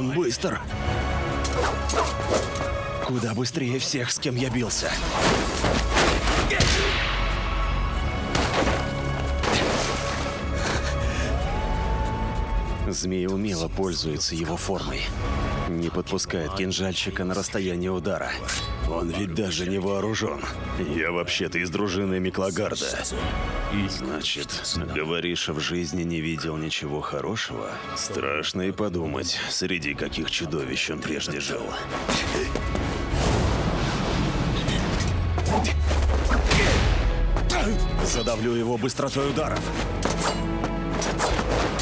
Он быстр. Куда быстрее всех, с кем я бился. Змея умело пользуется его формой. Не подпускает кинжальщика на расстояние удара. Он ведь даже не вооружен. Я вообще-то из дружины Миклагарда. Значит, говоришь, в жизни не видел ничего хорошего? Страшно и подумать, среди каких чудовищ он прежде жил. Задавлю его быстротой ударов.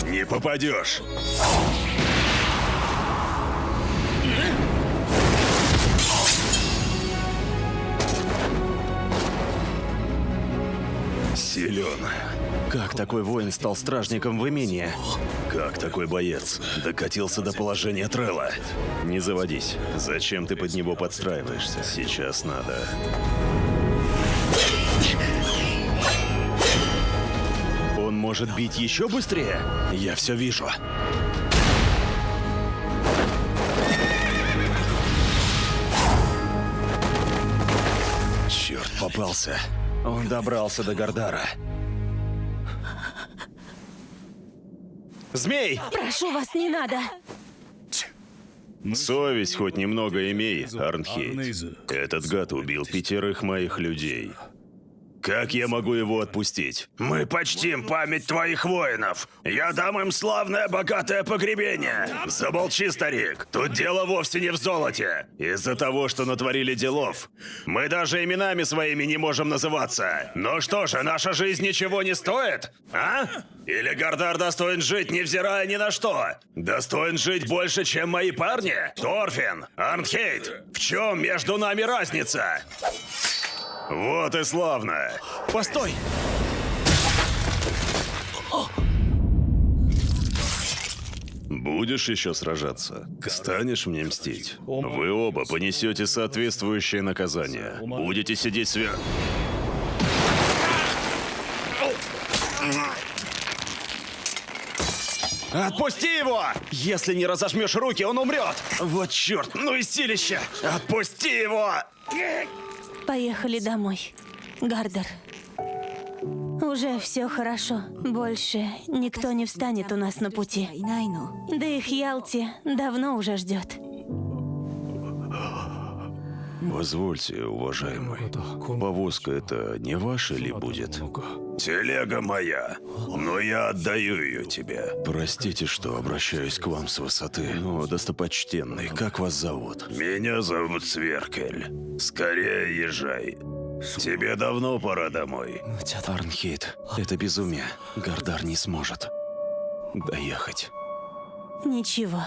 Не попадешь. Силен. Как такой воин стал стражником в имении? Как такой боец докатился до положения Трелла? Не заводись. Зачем ты под него подстраиваешься? Сейчас надо. Может бить еще быстрее? Я все вижу. Черт, попался. Он добрался до Гардара. Змей! Прошу вас, не надо. Совесть хоть немного имей, Арнхейт. Этот гад убил пятерых моих людей. Как я могу его отпустить? Мы почтим память твоих воинов. Я дам им славное богатое погребение. Замолчи, старик. Тут дело вовсе не в золоте. Из-за того, что натворили делов, мы даже именами своими не можем называться. Ну что же, наша жизнь ничего не стоит? А? Или Гардар достоин жить, невзирая ни на что? Достоин жить больше, чем мои парни? Торфин, Арнхейт, в чем между нами разница? Вот и славно. Постой! Будешь еще сражаться? Станешь мне мстить? Вы оба понесете соответствующее наказание. Будете сидеть сверху. Отпусти его! Если не разожмешь руки, он умрет! Вот черт, ну и силище! Отпусти его! Поехали домой. Гардер. Уже все хорошо. Больше никто не встанет у нас на пути. Да их Ялти давно уже ждет. Позвольте, уважаемый, повозка это не ваша ли будет? Телега моя, но я отдаю ее тебе. Простите, что обращаюсь к вам с высоты, но, достопочтенный, как вас зовут? Меня зовут Сверкель. Скорее езжай. Тебе давно пора домой. Арнхейт, это безумие. Гардар не сможет доехать. Ничего.